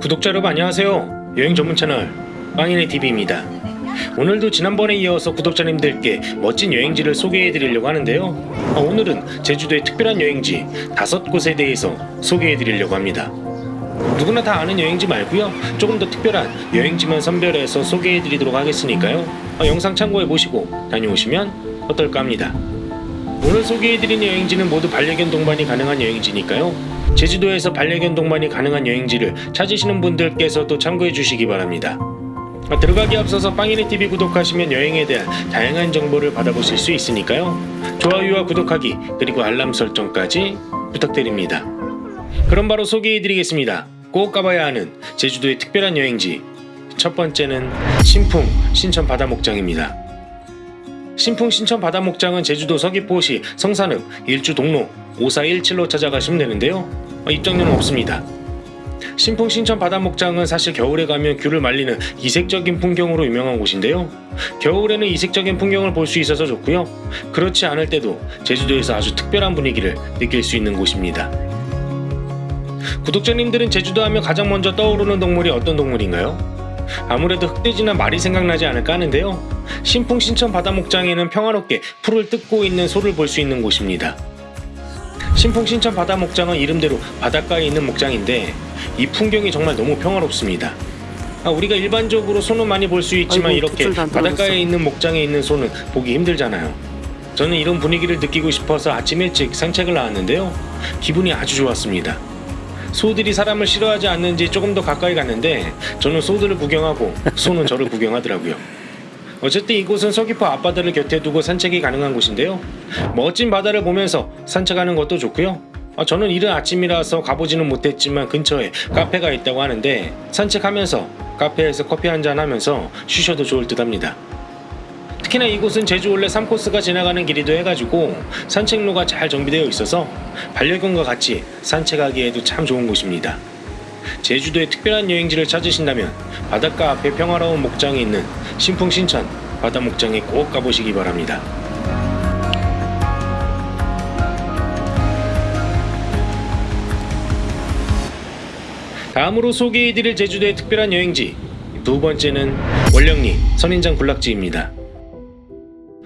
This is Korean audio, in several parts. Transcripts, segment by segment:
구독자 여러분 안녕하세요. 여행 전문 채널 빵인의 TV입니다. 오늘도 지난번에 이어서 구독자님들께 멋진 여행지를 소개해 드리려고 하는데요. 아, 오늘은 제주도의 특별한 여행지 다섯 곳에 대해서 소개해 드리려고 합니다. 누구나 다 아는 여행지 말고요. 조금 더 특별한 여행지만 선별해서 소개해 드리도록 하겠으니까요. 아, 영상 참고해 보시고 다녀오시면 어떨까 합니다. 오늘 소개해드린 여행지는 모두 반려견 동반이 가능한 여행지니까요. 제주도에서 반려견 동반이 가능한 여행지를 찾으시는 분들께서도 참고해 주시기 바랍니다. 아, 들어가기 앞서서 빵이네 TV 구독하시면 여행에 대한 다양한 정보를 받아보실 수 있으니까요. 좋아요와 구독하기 그리고 알람 설정까지 부탁드립니다. 그럼 바로 소개해드리겠습니다. 꼭 가봐야 하는 제주도의 특별한 여행지. 첫 번째는 신풍 신천 바다 목장입니다. 신풍 신천 바다 목장은 제주도 서귀포시 성산읍 일주 동로 5417로 찾아가시면 되는데요. 어, 입장료는 없습니다. 신풍 신천 바다 목장은 사실 겨울에 가면 귤을 말리는 이색적인 풍경으로 유명한 곳인데요. 겨울에는 이색적인 풍경을 볼 수 있어서 좋고요. 그렇지 않을 때도 제주도에서 아주 특별한 분위기를 느낄 수 있는 곳입니다. 구독자님들은 제주도 하면 가장 먼저 떠오르는 동물이 어떤 동물인가요? 아무래도 흑돼지나 말이 생각나지 않을까 하는데요. 신풍 신천 바다 목장에는 평화롭게 풀을 뜯고 있는 소를 볼 수 있는 곳입니다. 신풍 신천 바다 목장은 이름대로 바닷가에 있는 목장인데 이 풍경이 정말 너무 평화롭습니다. 아, 우리가 일반적으로 소는 많이 볼 수 있지만 아이고, 이렇게. 바닷가에 있는 목장에 있는 소는 보기 힘들잖아요. 저는 이런 분위기를 느끼고 싶어서 아침 일찍 산책을 나왔는데요. 기분이 아주 좋았습니다. 소들이 사람을 싫어하지 않는지 조금 더 가까이 갔는데 저는 소들을 구경하고 소는 저를 구경하더라고요. 어쨌든 이곳은 서귀포 앞바다를 곁에 두고 산책이 가능한 곳인데요. 멋진 바다를 보면서 산책하는 것도 좋고요. 어, 저는 이른 아침이라서 가보지는 못했지만 근처에 카페가 있다고 하는데 산책하면서 카페에서 커피 한잔 하면서 쉬셔도 좋을 듯 합니다. 특히나 이곳은 제주 올레 3코스가 지나가는 길이도 해가지고 산책로가 잘 정비되어 있어서 반려견과 같이 산책하기에도 참 좋은 곳입니다. 제주도의 특별한 여행지를 찾으신다면 바닷가 앞에 평화로운 목장이 있는 신풍 신천 바다 목장에 꼭 가보시기 바랍니다. 다음으로 소개해드릴 제주도의 특별한 여행지 두 번째는 원령리 선인장 군락지입니다.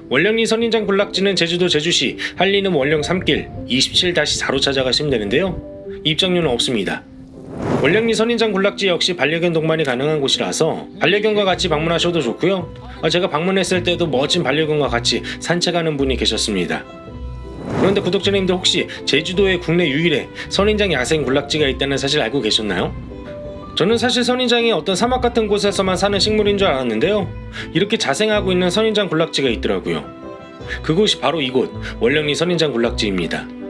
원령리 선인장 군락지는 제주도 제주시 한리는 원령 3길 27-4로 찾아가시면 되는데요. 입장료는 없습니다. 원령리 선인장 군락지 역시 반려견 동반이 가능한 곳이라서 반려견과 같이 방문하셔도 좋고요. 어, 제가 방문했을 때도 멋진 반려견과 같이 산책하는 분이 계셨습니다. 그런데 구독자님들 혹시 제주도에 국내 유일의 선인장 야생 군락지가 있다는 사실 알고 계셨나요? 저는 사실 선인장이 어떤 사막 같은 곳에서만 사는 식물인 줄 알았는데요. 이렇게 자생하고 있는 선인장 군락지가 있더라고요. 그곳이 바로 이곳 원령리 선인장 군락지입니다.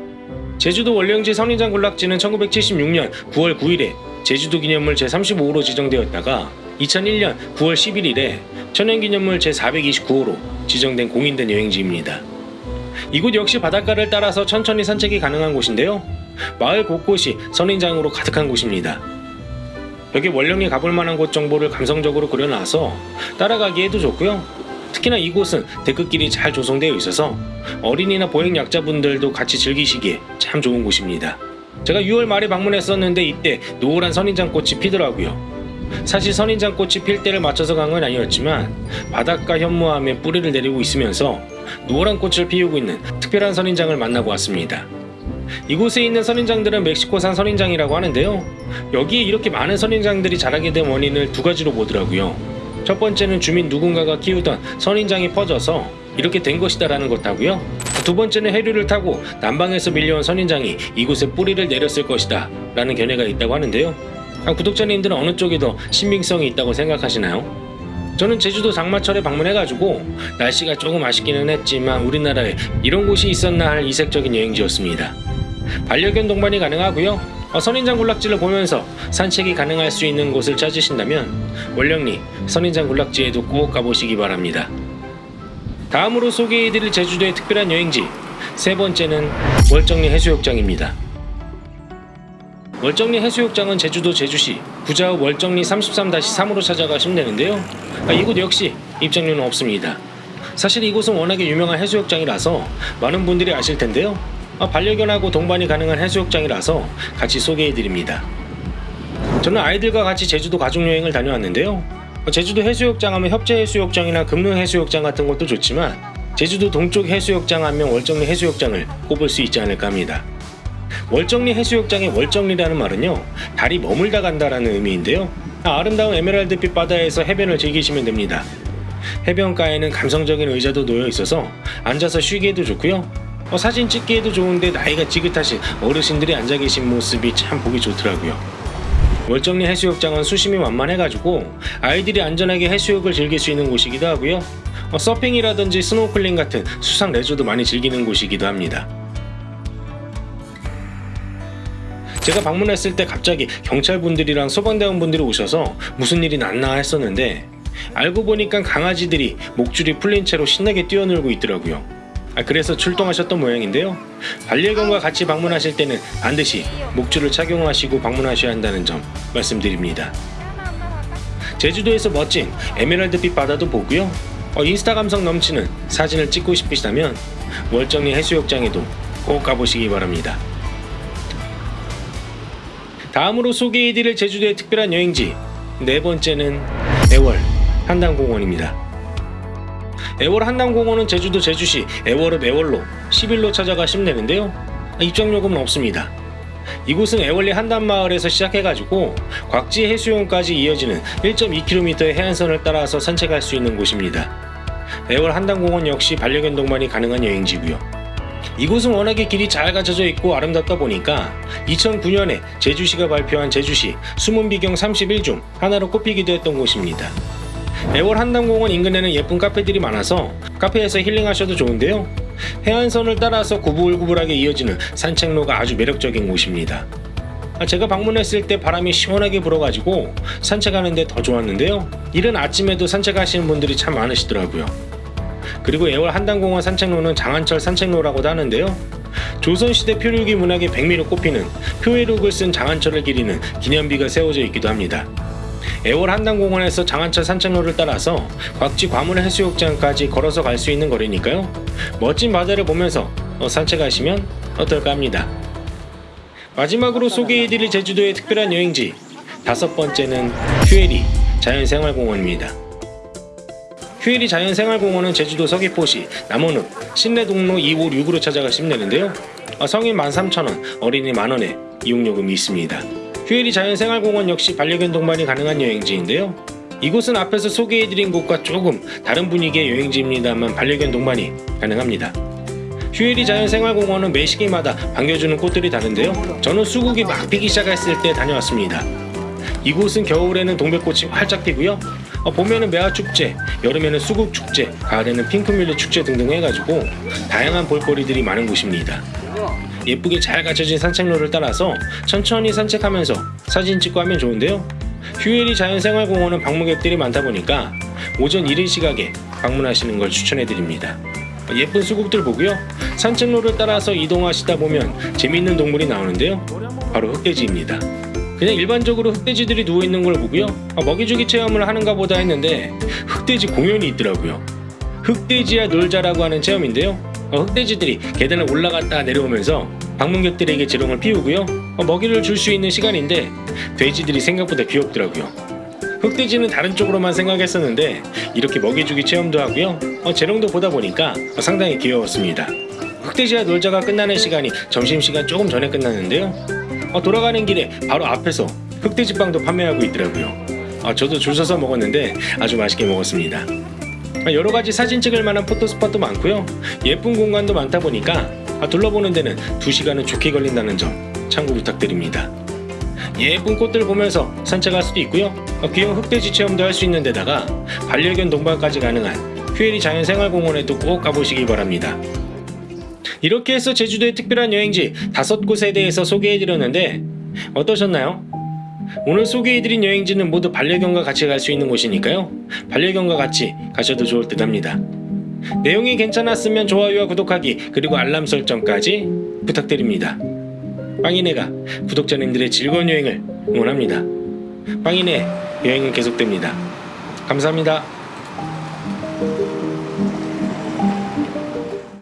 제주도 원령지 선인장 군락지는 1976년 9월 9일에 제주도 기념물 제35호로 지정되었다가 2001년 9월 11일에 천연기념물 제429호로 지정된 공인된 여행지입니다. 이곳 역시 바닷가를 따라서 천천히 산책이 가능한 곳인데요. 마을 곳곳이 선인장으로 가득한 곳입니다. 여기 원령리 가볼 만한 곳 정보를 감성적으로 그려놔서 따라가기에도 좋고요. 특히나 이곳은 데크길이 잘 조성되어 있어서 어린이나 보행 약자분들도 같이 즐기시기에 참 좋은 곳입니다. 제가 6월 말에 방문했었는데 이때 노란 선인장 꽃이 피더라고요. 사실 선인장 꽃이 필 때를 맞춰서 간 건 아니었지만 바닷가 현무암에 뿌리를 내리고 있으면서 노란 꽃을 피우고 있는 특별한 선인장을 만나고 왔습니다. 이곳에 있는 선인장들은 멕시코산 선인장이라고 하는데요. 여기에 이렇게 많은 선인장들이 자라게 된 원인을 두 가지로 보더라고요. 첫 번째는 주민 누군가가 키우던 선인장이 퍼져서 이렇게 된 것이다 라는 것하고요. 두 번째는 해류를 타고 남방에서 밀려온 선인장이 이곳에 뿌리를 내렸을 것이다 라는 견해가 있다고 하는데요. 아, 구독자님들은 어느 쪽이 더 신빙성이 있다고 생각하시나요? 저는 제주도 장마철에 방문해가지고 날씨가 조금 아쉽기는 했지만 우리나라에 이런 곳이 있었나 할 이색적인 여행지였습니다. 반려견 동반이 가능하고요. 어, 선인장 군락지를 보면서 산책이 가능할 수 있는 곳을 찾으신다면 원령리 선인장 군락지에도 꼭 가보시기 바랍니다. 다음으로 소개해드릴 제주도의 특별한 여행지 세 번째는 월정리 해수욕장입니다. 월정리 해수욕장은 제주도 제주시 부자읍 월정리 33-3으로 찾아가시면 되는데요. 아, 이곳 역시 입장료는 없습니다. 사실 이곳은 워낙에 유명한 해수욕장이라서 많은 분들이 아실 텐데요. 아, 반려견하고 동반이 가능한 해수욕장이라서 같이 소개해드립니다. 저는 아이들과 같이 제주도 가족여행을 다녀왔는데요. 어, 제주도 해수욕장 하면 협재해수욕장이나 금능해수욕장 같은 것도 좋지만 제주도 동쪽 해수욕장 하면 월정리 해수욕장을 꼽을 수 있지 않을까 합니다. 월정리 해수욕장의 월정리라는 말은요 달이 머물다 간다라는 의미인데요 아, 아름다운 에메랄드빛 바다에서 해변을 즐기시면 됩니다 해변가에는 감성적인 의자도 놓여 있어서 앉아서 쉬기에도 좋고요 어, 사진 찍기에도 좋은데 나이가 지긋하신 어르신들이 앉아 계신 모습이 참 보기 좋더라고요. 월정리 해수욕장은 수심이 완만해가지고 아이들이 안전하게 해수욕을 즐길 수 있는 곳이기도 하고요. 어, 서핑이라든지 스노클링 같은 수상 레저도 많이 즐기는 곳이기도 합니다. 제가 방문했을 때 갑자기 경찰분들이랑 소방대원분들이 오셔서 무슨 일이 났나 했었는데 알고 보니까 강아지들이 목줄이 풀린 채로 신나게 뛰어놀고 있더라고요. 아, 그래서 출동하셨던 모양인데요. 반려견과 같이 방문하실 때는 반드시 목줄을 착용하시고 방문하셔야 한다는 점 말씀드립니다. 제주도에서 멋진 에메랄드빛 바다도 보고요. 어, 인스타 감성 넘치는 사진을 찍고 싶으시다면 월정리 해수욕장에도 꼭 가보시기 바랍니다. 다음으로 소개해드릴 제주도의 특별한 여행지 네 번째는 애월 한담공원입니다. 애월 한담공원은 제주도 제주시 애월읍 애월로 10일로 찾아가시면 되는데요. 입장요금은 없습니다. 이곳은 애월리 한담마을에서 시작해가지고 곽지 해수용까지 이어지는 1.2km의 해안선을 따라서 산책할 수 있는 곳입니다. 애월 한담공원 역시 반려견 동반이 가능한 여행지고요. 이곳은 워낙에 길이 잘 갖춰져 있고 아름답다 보니까 2009년에 제주시가 발표한 제주시 숨은 비경 31중 하나로 꼽히기도 했던 곳입니다. 애월 한담공원 인근에는 예쁜 카페들이 많아서 카페에서 힐링하셔도 좋은데요. 해안선을 따라서 구불구불하게 이어지는 산책로가 아주 매력적인 곳입니다. 아, 제가 방문했을 때 바람이 시원하게 불어가지고 산책하는데 더 좋았는데요. 이른 아침에도 산책하시는 분들이 참 많으시더라고요. 그리고 애월 한담공원 산책로는 장안철 산책로라고도 하는데요. 조선시대 표류기 문학의 백미로 꼽히는 표회록을 쓴 장안철을 기리는 기념비가 세워져 있기도 합니다. 애월 한담공원에서 장안철 산책로를 따라서 곽지 과물 해수욕장까지 걸어서 갈 수 있는 거리니까요. 멋진 바다를 보면서 어, 산책하시면 어떨까 합니다. 마지막으로 소개해드릴 제주도의 특별한 여행지 다섯 번째는 휴에리 자연생활공원입니다. 휴일이 자연생활공원은 제주도 서귀포시 남원읍 신내동로 256으로 찾아가시면 되는데요. 어, 성인 13,000원, 어린이 만원에 이용요금이 있습니다. 휴일이 자연생활공원 역시 반려견 동반이 가능한 여행지인데요. 이곳은 앞에서 소개해드린 곳과 조금 다른 분위기의 여행지입니다만 반려견 동반이 가능합니다. 휴일이 자연생활공원은 매 시기마다 반겨주는 꽃들이 다른데요. 저는 수국이 막 피기 시작했을 때 다녀왔습니다. 이곳은 겨울에는 동백꽃이 활짝 피고요. 어, 봄에는 매화축제, 여름에는 수국축제, 가을에는 핑크뮬리 축제 등등 해가지고 다양한 볼거리들이 많은 곳입니다. 예쁘게 잘 갖춰진 산책로를 따라서 천천히 산책하면서 사진 찍고 하면 좋은데요. 휴일이 자연생활공원은 방문객들이 많다 보니까 오전 이른 시각에 방문하시는 걸 추천해드립니다. 예쁜 수국들 보고요. 산책로를 따라서 이동하시다 보면 재미있는 동물이 나오는데요. 바로 흑돼지입니다. 그냥 일반적으로 흑돼지들이 누워있는 걸 보고요. 아, 먹이주기 체험을 하는가 보다 했는데 흑돼지 공연이 있더라고요. 흑돼지야 놀자라고 하는 체험인데요. 어, 흑돼지들이 계단을 올라갔다 내려오면서 방문객들에게 재롱을 피우고요. 어, 먹이를 줄 수 있는 시간인데 돼지들이 생각보다 귀엽더라고요. 흑돼지는 다른 쪽으로만 생각했었는데 이렇게 먹이주기 체험도 하고요. 어, 재롱도 보다 보니까 어, 상당히 귀여웠습니다. 흑돼지와 놀자가 끝나는 시간이 점심시간 조금 전에 끝났는데요. 어, 돌아가는 길에 바로 앞에서 흑돼지빵도 판매하고 있더라고요. 아, 저도 줄 서서 먹었는데 아주 맛있게 먹었습니다. 아, 여러 가지 사진 찍을 만한 포토스팟도 많고요. 예쁜 공간도 많다 보니까 아, 둘러보는 데는 2시간은 좋게 걸린다는 점 참고 부탁드립니다. 예쁜 꽃들 보면서 산책할 수도 있고요. 어, 귀여운 흑돼지 체험도 할 수 있는 데다가 반려견 동반까지 가능한 휴일이 자연생활공원에도 꼭 가보시기 바랍니다. 이렇게 해서 제주도의 특별한 여행지 다섯 곳에 대해서 소개해드렸는데 어떠셨나요? 오늘 소개해드린 여행지는 모두 반려견과 같이 갈 수 있는 곳이니까요. 반려견과 같이 가셔도 좋을 듯 합니다. 내용이 괜찮았으면 좋아요와 구독하기 그리고 알람 설정까지 부탁드립니다. 빵이네가 구독자님들의 즐거운 여행을 응원합니다. 빵이네 여행은 계속됩니다. 감사합니다.